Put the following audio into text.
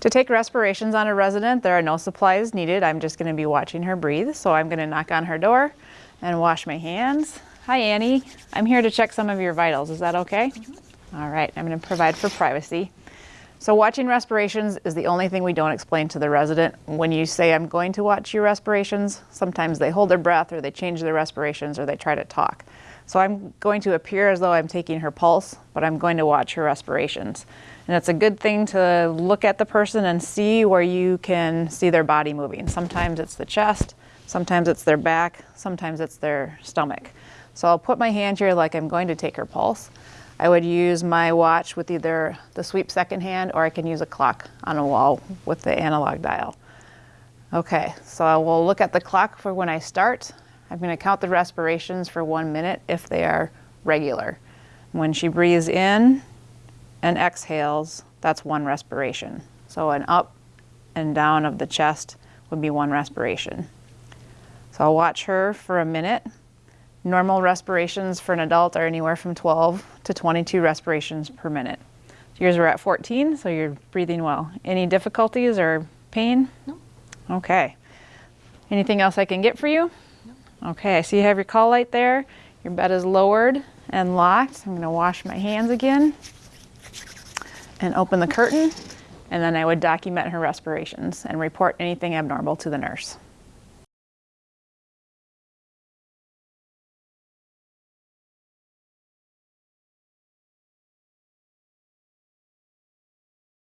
To take respirations on a resident, there are no supplies needed. I'm just going to be watching her breathe. So I'm going to knock on her door and wash my hands. Hi, Annie. I'm here to check some of your vitals. Is that okay? Mm -hmm. All right. I'm going to provide for privacy. So watching respirations is the only thing we don't explain to the resident. When you say, I'm going to watch your respirations, sometimes they hold their breath or they change their respirations or they try to talk. So I'm going to appear as though I'm taking her pulse, but I'm going to watch her respirations. And it's a good thing to look at the person and see where you can see their body moving. Sometimes it's the chest, sometimes it's their back, sometimes it's their stomach. So I'll put my hand here like I'm going to take her pulse. I would use my watch with either the sweep second hand or I can use a clock on a wall with the analog dial. Okay, so I will look at the clock for when I start. I'm going to count the respirations for one minute if they are regular. When she breathes in and exhales, that's one respiration. So an up and down of the chest would be one respiration. So I'll watch her for a minute. Normal respirations for an adult are anywhere from 12 to 22 respirations per minute. Yours are at 14, so you're breathing well. Any difficulties or pain? No. Okay. Anything else I can get for you? No. Okay, I see you have your call light there. Your bed is lowered and locked. I'm gonna wash my hands again and open the curtain. And then I would document her respirations and report anything abnormal to the nurse.